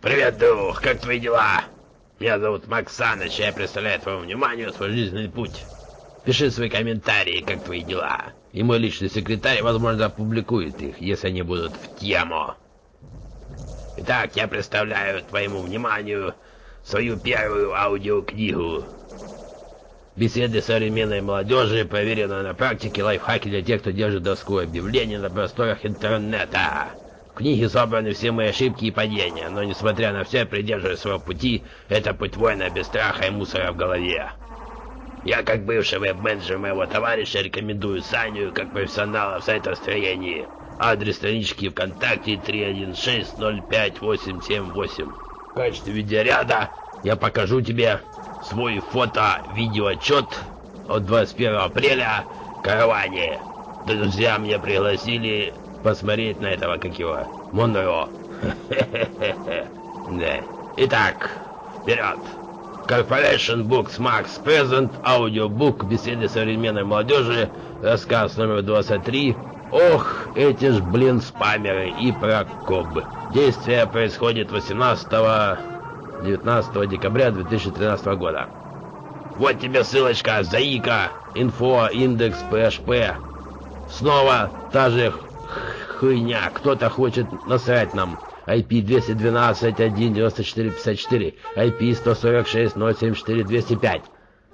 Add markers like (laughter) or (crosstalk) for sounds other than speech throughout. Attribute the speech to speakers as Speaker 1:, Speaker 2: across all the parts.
Speaker 1: Привет, друг, как твои дела? Меня зовут Макс Саныч, я представляю твоему вниманию свой жизненный путь. Пиши свои комментарии, как твои дела. И мой личный секретарь, возможно, опубликует их, если они будут в тему. Итак, я представляю твоему вниманию свою первую аудиокнигу. Беседы современной молодежи, проверенные на практике, лайфхаки для тех, кто держит доску объявлений на просторах интернета. В книге собраны все мои ошибки и падения, но несмотря на все, придерживаясь своего пути, это путь воина без страха и мусора в голове. Я, как бывший веб-менеджер моего товарища, рекомендую Саню как профессионала в сайтостроении. Адрес странички ВКонтакте 316-05-878. В качестве видеоряда я покажу тебе свой фото-видеоотчет от 21 апреля в караване. Друзья меня пригласили посмотреть на этого, как его, Монро. (laughs) Да. Итак, вперед! Corporation Books Max Present, аудиобук, беседы современной молодежи, рассказ номер 23. Ох, эти ж, блин, спамеры и Прокоб. Действие происходит 18-19 декабря 2013 года. Вот тебе ссылочка, заика, инфо, индекс, PHP. Снова та же хуйня, кто-то хочет насрать нам. IP 212.1.94.54, IP 146.074.205.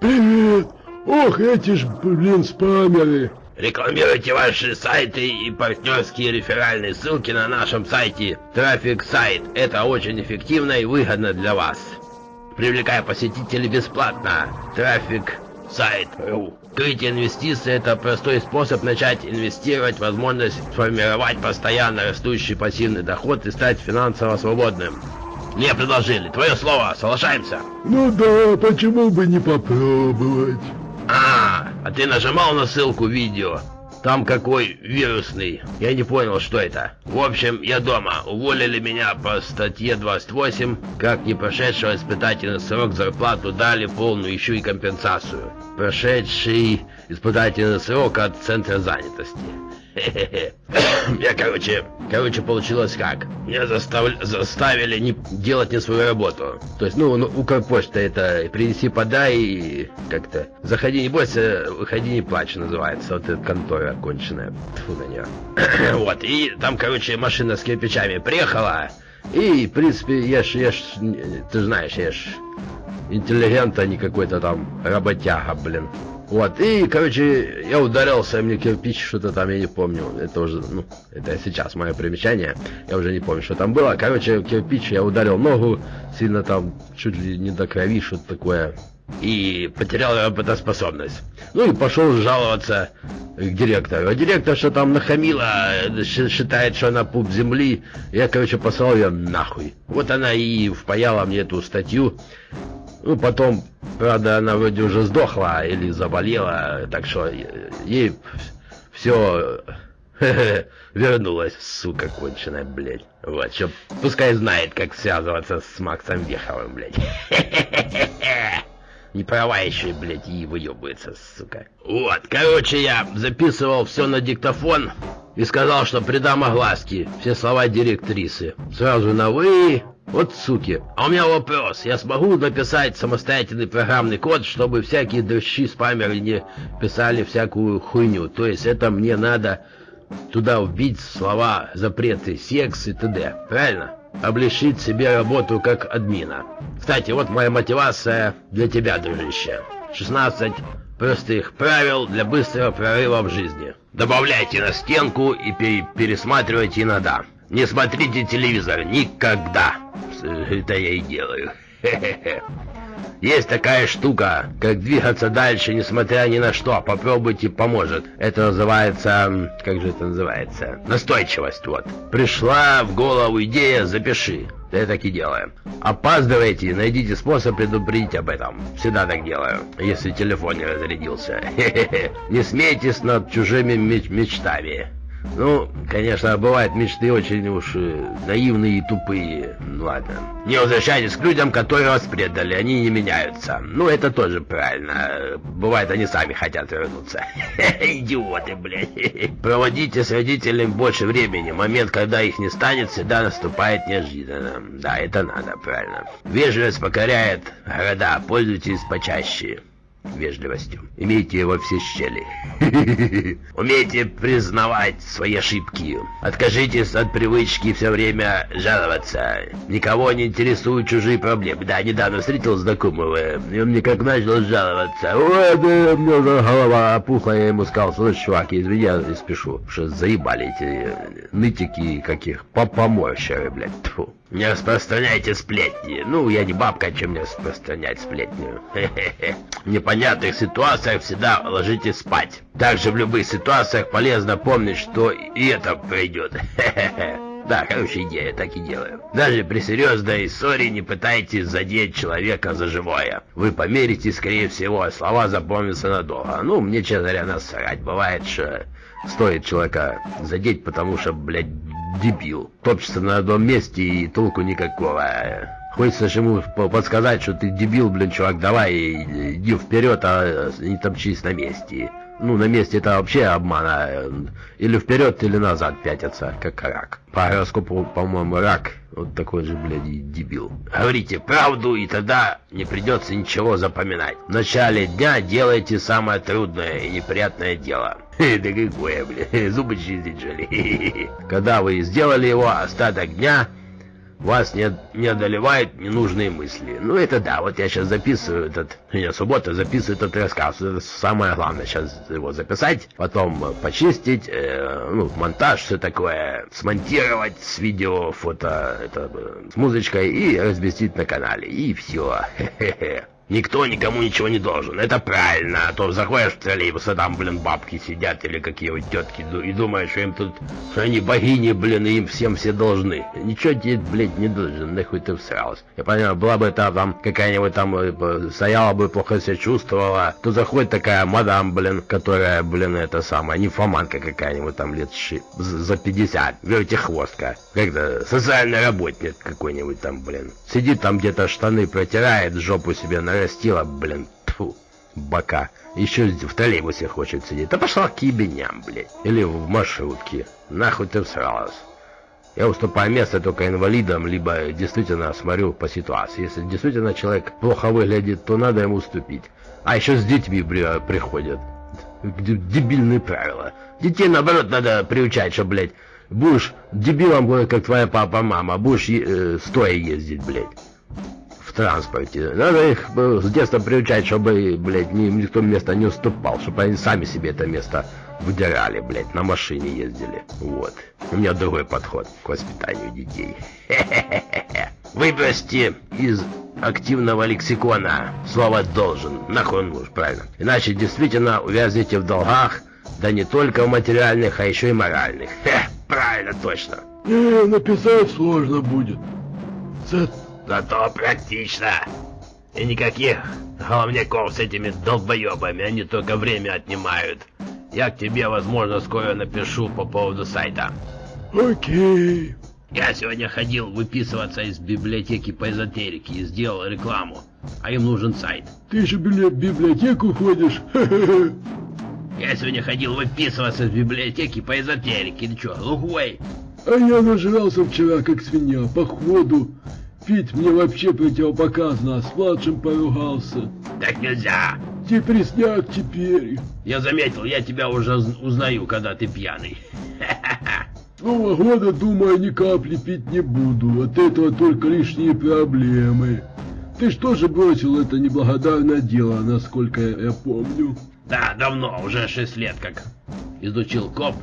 Speaker 2: Привет! Ох, эти ж, блин, спамеры!
Speaker 1: Рекламируйте ваши сайты и партнерские реферальные ссылки на нашем сайте Трафик Сайт. Это очень эффективно и выгодно для вас. Привлекая посетителей бесплатно. Трафик Сайт. Открытие инвестиций – это простой способ начать инвестировать, возможность сформировать постоянно растущий пассивный доход и стать финансово свободным. Мне предложили. Твое слово. Соглашаемся?
Speaker 2: Ну да, почему бы не попробовать?
Speaker 1: А, а ты нажимал на ссылку видео? Там какой вирусный. Я не понял, что это. В общем, я дома. Уволили меня по статье 28. Как не прошедшего испытательный срок зарплату дали полную еще и компенсацию. Прошедший испытательный срок от центра занятости. (laughs) Я, короче, короче, получилось как? Меня застав... заставили не делать не свою работу. То есть, ну, ну Укрпочта это принеси, подай и как-то. Заходи, не бойся, выходи, не плачь, называется. Вот эта контора оконченная. Фу на нее. (coughs) вот, и там, короче, машина с кирпичами приехала. И, в принципе, я ж, я ж, ты знаешь, я ж интеллигент, а не какой-то там работяга, блин. Вот, и, короче, я ударился, мне кирпич, что-то там, я не помню, это уже, ну, это сейчас мое примечание, я уже не помню, что там было. Короче, кирпич, я ударил ногу, сильно там, чуть ли не до крови, что-то такое, и потерял работоспособность. Ну и пошел жаловаться к директору. А директор, что там нахамила, считает, что она пуп земли, я, короче, послал ее нахуй. Вот она и впаяла мне эту статью, ну, потом, правда, она вроде уже сдохла или заболела, так что ей все (laughs) вернулась, сука конченая, блядь. Вот, что пускай знает, как связываться с Максом Веховым, блядь. (laughs) Не права еще, блядь, и выебывается, сука. Вот, короче, я записывал все на диктофон и сказал, что придам огласки все слова директрисы. Сразу на «вы», вот суки. А у меня вопрос. Я смогу написать самостоятельный программный код, чтобы всякие дрыщи спамеры не писали всякую хуйню. То есть это мне надо туда вбить слова запреты, секс и т.д. Правильно? Облегчить себе работу как админа. Кстати, вот моя мотивация для тебя, дружище. 16 простых правил для быстрого прорыва в жизни. Добавляйте на стенку и пересматривайте иногда. Не смотрите телевизор никогда. Это я и делаю. (laughs) Есть такая штука, как двигаться дальше, несмотря ни на что. Попробуйте, поможет. Это называется... Как же это называется? Настойчивость, вот. Пришла в голову идея, запиши. Я так и делаю. Опаздывайте, найдите способ предупредить об этом. Всегда так делаю, если телефон не разрядился. (laughs) Не смейтесь над чужими меч мечтами. Ну, конечно, бывают мечты очень уж э, наивные и тупые. Ну, ладно. Не возвращайтесь к людям, которые вас предали, они не меняются. Ну, это тоже правильно. Бывает, они сами хотят вернуться. (laughs) Идиоты, блядь. Проводите с родителями больше времени. Момент, когда их не станет, всегда наступает неожиданно. Да, это надо, правильно. Вежливость покоряет города. Пользуйтесь почаще вежливостью. Имейте во все щели. (laughs) Умейте признавать свои ошибки. Откажитесь от привычки все время жаловаться. Никого не интересуют чужие проблемы. Да, недавно встретил знакомого, и он мне как начал жаловаться. Ой, да, у меня голова опухла, я ему сказал, слушай, чувак, извини, я спешу, что заебали эти нытики каких, поморщеры, блядь, тьфу. Не распространяйте сплетни. Ну, я не бабка, чем мне распространять. Хе-хе-хе. В непонятных ситуациях всегда ложитесь спать. Также в любых ситуациях полезно помнить, что и это пройдет. Да, хорошая идея, так и делаю. Даже при серьезной ссоре не пытайтесь задеть человека за живое. Вы померите, скорее всего, а слова запомнятся надолго. Ну, мне, честно говоря, насрать. Бывает, что стоит человека задеть, потому что, блядь, дебил. Топчется на одном месте и толку никакого. Хочется ему подсказать, что ты дебил, блин, чувак, давай, иди вперед, а не топчись на месте. Ну, на месте это вообще обмана. Или вперед, или назад пятятся, как рак. По гороскопу, по-моему, рак. Вот такой же, блядь, дебил. Говорите правду, и тогда не придется ничего запоминать. В начале дня делайте самое трудное и неприятное дело. (laughs) Да какое, блядь, (laughs) зубы чистить, что (laughs) Когда вы сделали его, остаток дня вас не, не одолевают ненужные мысли. Ну это да, вот я сейчас записываю этот, я суббота записываю этот рассказ. Это самое главное сейчас его записать, потом почистить, э, ну, монтаж, все такое, смонтировать с видео, фото, это, с музычкой и разместить на канале. И все. Хе-хе-хе. Никто никому ничего не должен. Это правильно. А то заходишь в троллейбус, а там, блин, бабки сидят или какие-нибудь тетки, и думаешь, что им тут, что они богини, блин, и им всем все должны. Ничего тебе, блядь, не должен, нахуй ты всрался. Я понимаю, была бы это там какая-нибудь там, э, стояла бы, плохо себя чувствовала, то заходит такая мадам, блин, которая, блин, это самая, нимфоманка какая-нибудь там лет ши, за 50, вертихвостка. Как-то социальный работник какой-нибудь там, блин. Сидит там где-то штаны протирает, жопу себе на нарастила, блин, тьфу, бока. Еще в троллейбусе хочет сидеть. Да пошла к ебеням, блядь. Или в маршрутке. Нахуй ты всралась. Я уступаю место только инвалидам, либо действительно смотрю по ситуации. Если действительно человек плохо выглядит, то надо ему уступить. А еще с детьми приходят. Дебильные правила. Детей, наоборот, надо приучать, что, блядь, будешь дебилом, как твоя папа-мама, будешь э, стоя ездить, блядь транспорте. Надо их э, с детства приучать, чтобы, блядь, ни, никто место не уступал, чтобы они сами себе это место выдирали, блядь, на машине ездили. Вот. У меня другой подход к воспитанию детей. (laughs) Выбросьте из активного лексикона слово «должен». Нахуй он нужен, правильно. Иначе действительно увязнете в долгах, да не только в материальных, а еще и моральных. (laughs) Хе, правильно, точно.
Speaker 2: Не, написать сложно будет.
Speaker 1: За Зато практично. И никаких головняков с этими долбоебами, они только время отнимают. Я к тебе, возможно, скоро напишу по поводу сайта.
Speaker 2: Окей.
Speaker 1: Я сегодня ходил выписываться из библиотеки по эзотерике и сделал рекламу. А им нужен сайт.
Speaker 2: Ты же в библиотеку ходишь?
Speaker 1: Я сегодня ходил выписываться из библиотеки по эзотерике. Ты что, глухой?
Speaker 2: А я нажрался вчера, как свинья, походу. Пить мне вообще противопоказано, а с младшим поругался.
Speaker 1: Так нельзя.
Speaker 2: Депресняк теперь.
Speaker 1: Я заметил, я тебя уже узнаю, когда ты пьяный. (laughs)
Speaker 2: Нового года, думаю, ни капли пить не буду. От этого только лишние проблемы. Ты что же бросил это неблагодарное дело, насколько я помню?
Speaker 1: Да, давно, уже шесть лет как. Изучил коп.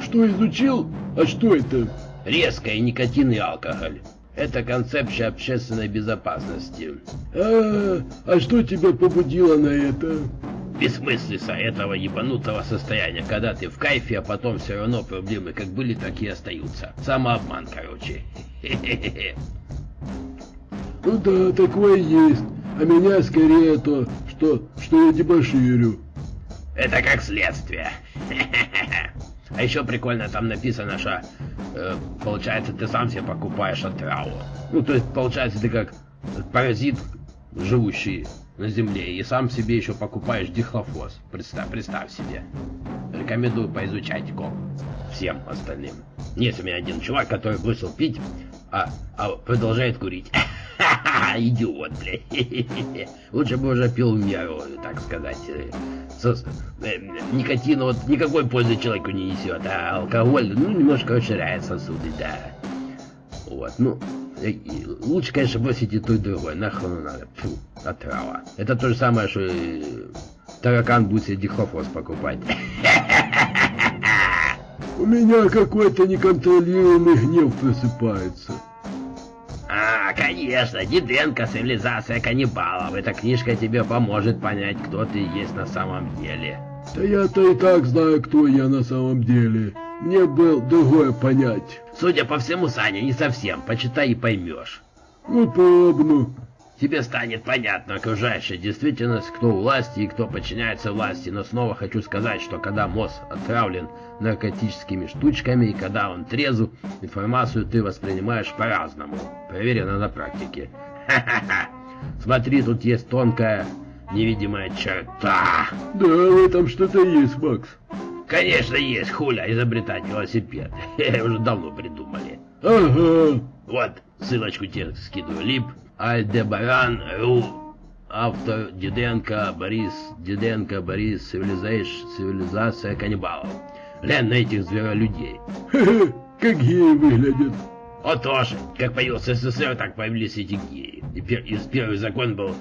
Speaker 2: Что изучил? А что это?
Speaker 1: Резко и никотин и алкоголь. Это концепция общественной безопасности.
Speaker 2: А, а что тебя побудило на это?
Speaker 1: Бессмыслица этого ебанутого состояния, когда ты в кайфе, а потом все равно проблемы как были, так и остаются. Самообман, короче. (laughs)
Speaker 2: Ну да, такое есть. А меня скорее то, что, что я дебоширю.
Speaker 1: Это как следствие. (laughs) А еще прикольно там написано, что э, получается ты сам себе покупаешь отраву. Ну то есть получается ты как паразит, живущий на земле, и сам себе еще покупаешь дихлофос. Представь, представь себе. Рекомендую поизучать ком всем остальным. Есть у меня один чувак, который бросил пить, а, а продолжает курить. (laughs) Идиот, блядь. Лучше бы уже пил меру, так сказать. Со, э, никотин вот никакой пользы человеку не несет, а алкоголь, ну, немножко расширяет сосуды, да. Вот, ну, э, лучше, конечно, бросить и то, и другое. Нахуй надо. Фу, отрава. Это то же самое, что таракан будет себе дихлофос покупать.
Speaker 2: У меня какой-то неконтролируемый гнев просыпается.
Speaker 1: Конечно, Диденко, цивилизация каннибалов. Эта книжка тебе поможет понять, кто ты есть на самом деле.
Speaker 2: Да я-то и так знаю, кто я на самом деле. Мне бы другое понять.
Speaker 1: Судя по всему, Саня, не совсем. Почитай и поймешь.
Speaker 2: Ну, пробну
Speaker 1: тебе станет понятна окружающая действительность, кто у власти и кто подчиняется власти. Но снова хочу сказать, что когда мозг отравлен наркотическими штучками и когда он трезв, информацию ты воспринимаешь по-разному. Проверено на практике. Ха-ха-ха. Смотри, тут есть тонкая невидимая черта.
Speaker 2: Да, в этом что-то есть, Макс.
Speaker 1: Конечно есть, хуля, изобретать велосипед. (laughs) Уже давно придумали.
Speaker 2: Ага.
Speaker 1: Вот, ссылочку тебе скидываю. Лип Альдебаран Ру. Автор Диденко Борис. Диденко Борис. Цивилизация, цивилизация каннибалов. Глянь на этих зверолюдей.
Speaker 2: как геи выглядят.
Speaker 1: О, тоже. Как появился СССР, так появились эти геи. И, пер, и первый закон был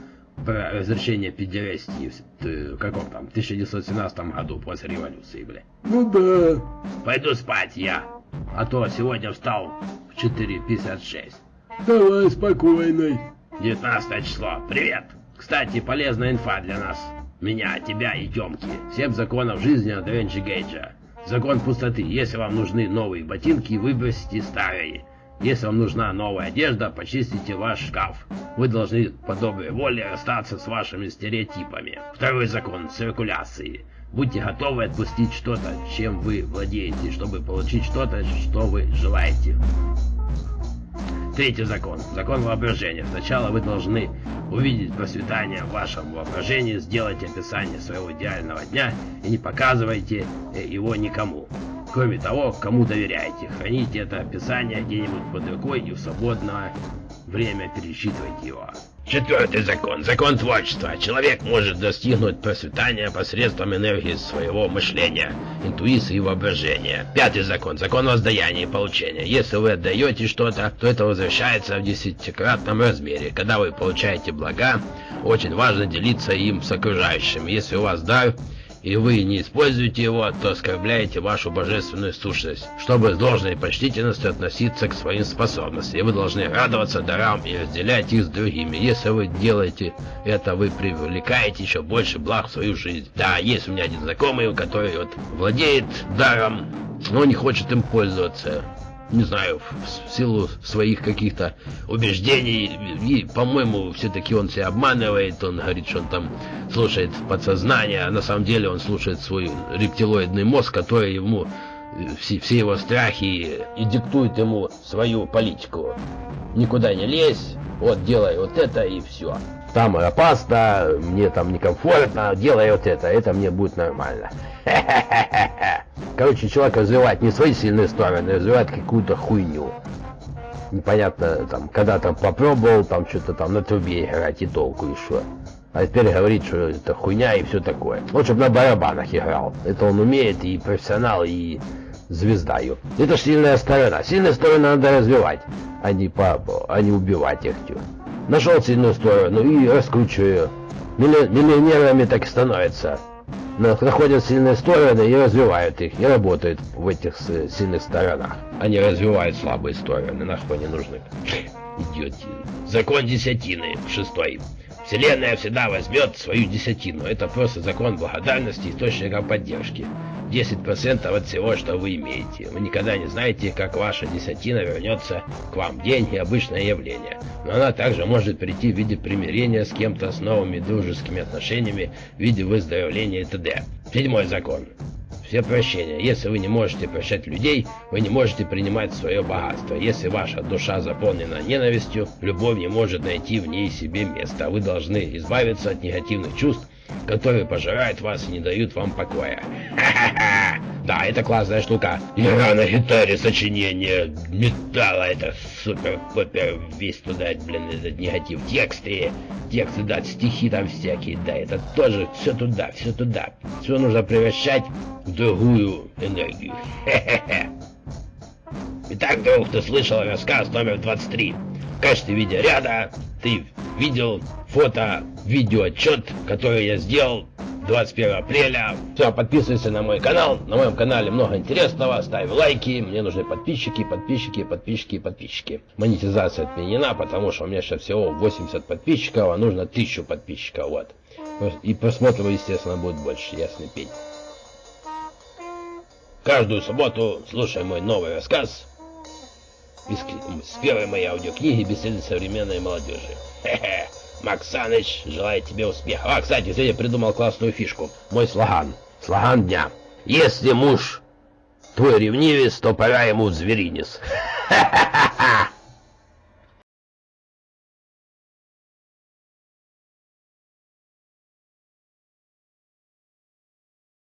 Speaker 1: про разрешение педерастии в, в каком там, 1917 году после революции, бля.
Speaker 2: Ну да.
Speaker 1: Пойду спать я, а то сегодня встал в 4.56.
Speaker 2: Давай, спокойной.
Speaker 1: 19 число. Привет. Кстати, полезная инфа для нас. Меня, тебя и Тёмки. Семь законов жизни от Ренджи Гейджа. Закон пустоты. Если вам нужны новые ботинки, выбросите старые. Если вам нужна новая одежда, почистите ваш шкаф. Вы должны по доброй воле расстаться с вашими стереотипами. Второй закон циркуляции. Будьте готовы отпустить что-то, чем вы владеете, чтобы получить что-то, что вы желаете. Третий закон. Закон воображения. Сначала вы должны увидеть процветание в вашем воображении, сделать описание своего идеального дня и не показывайте э, его никому. Кроме того, кому доверяете. Храните это описание где-нибудь под рукой и в свободное время пересчитывайте его. Четвертый закон. Закон творчества. Человек может достигнуть процветания посредством энергии своего мышления, интуиции и воображения. Пятый закон. Закон воздаяния и получения. Если вы отдаете что-то, то это возвращается в десятикратном размере. Когда вы получаете блага, очень важно делиться им с окружающими. Если у вас дар, и вы не используете его, то оскорбляете вашу божественную сущность. Чтобы с должной почтительностью относиться к своим способностям, и вы должны радоваться дарам и разделять их с другими. Если вы делаете это, вы привлекаете еще больше благ в свою жизнь. Да, есть у меня один знакомый, который вот владеет даром, но не хочет им пользоваться не знаю, в силу своих каких-то убеждений. И, по-моему, все-таки он себя обманывает. Он говорит, что он там слушает подсознание, а на самом деле он слушает свой рептилоидный мозг, который ему все, все его страхи и диктует ему свою политику. Никуда не лезь, вот делай вот это и все. Там опасно, мне там некомфортно, делай вот это, это мне будет нормально. (laughs) Короче, человек развивает не свои сильные стороны, а развивает какую-то хуйню. Непонятно, там, когда там попробовал, там что-то там на трубе играть и толку еще. А теперь говорит, что это хуйня и все такое. Вот чтобы на барабанах играл. Это он умеет и профессионал, и звезда ее. Это ж сильная сторона. Сильная сторона надо развивать, а не, по, а не убивать их. Нашел сильную сторону и раскручиваю. Миллионерами так и становятся находят сильные стороны и развивают их, и работают в этих сильных сторонах. Они развивают слабые стороны, нахуй не нужны. Идиотин. Закон десятины, шестой. Вселенная всегда возьмет свою десятину. Это просто закон благодарности, источника поддержки. 10% от всего, что вы имеете. Вы никогда не знаете, как ваша десятина вернется к вам. Деньги – обычное явление. Но она также может прийти в виде примирения с кем-то, с новыми дружескими отношениями, в виде выздоровления и т.д. Седьмой закон. Все прощения. Если вы не можете прощать людей, вы не можете принимать свое богатство. Если ваша душа заполнена ненавистью, любовь не может найти в ней себе места. Вы должны избавиться от негативных чувств, которые пожирают вас и не дают вам покоя. Ха-ха-ха! Да, это классная штука. Игра на гитаре, сочинение металла, это супер-пупер, весь туда, блин, этот негатив. Тексты, тексты, да, стихи там всякие, да, это тоже все туда, все туда. Все нужно превращать в другую энергию. Хе-хе-хе. Итак, друг, ты слышал рассказ номер 23. В качестве видеоряда ты видел фото, видеоотчет, который я сделал 21 апреля. Все, подписывайся на мой канал. На моем канале много интересного. Ставь лайки. Мне нужны подписчики, подписчики, подписчики, подписчики. Монетизация отменена, потому что у меня сейчас всего 80 подписчиков, а нужно 1000 подписчиков. Вот. И просмотров, естественно, будет больше, ясный пень. Каждую субботу слушай мой новый рассказ из, первой моей аудиокниги «Беседы современной молодежи». Хе-хе. Макс Саныч желает тебе успеха. А, кстати, я придумал классную фишку. Мой слоган. Слоган дня. Если муж твой ревнивец, то пора ему зверинец. Ха-ха-ха.